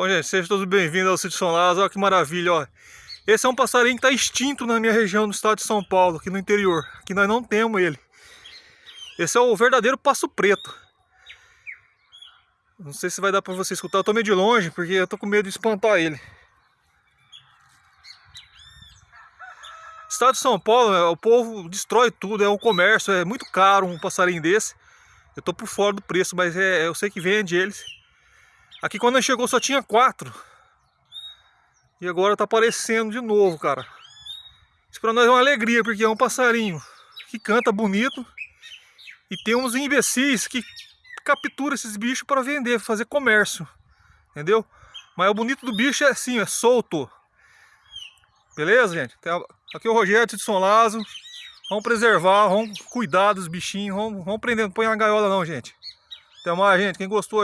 Bom, gente, sejam todos bem-vindos ao Sítio São Lázaro. Olha que maravilha, ó. Esse é um passarinho que está extinto na minha região, no estado de São Paulo, aqui no interior. Aqui nós não temos ele. Esse é o verdadeiro passo preto. Não sei se vai dar para você escutar. Eu tô meio de longe, porque eu tô com medo de espantar ele. Estado de São Paulo, é, o povo destrói tudo, é um comércio, é muito caro um passarinho desse. Eu tô por fora do preço, mas é, eu sei que vende eles. Aqui quando ele chegou só tinha quatro. E agora tá aparecendo de novo, cara. Isso pra nós é uma alegria, porque é um passarinho que canta bonito. E tem uns imbecis que capturam esses bichos para vender, fazer comércio. Entendeu? Mas o bonito do bicho é assim, é solto. Beleza, gente? Aqui é o Rogério de São Lázaro. Vamos preservar, vamos cuidar dos bichinhos. Vamos, vamos prender, não põe na gaiola não, gente. Até mais, gente. Quem gostou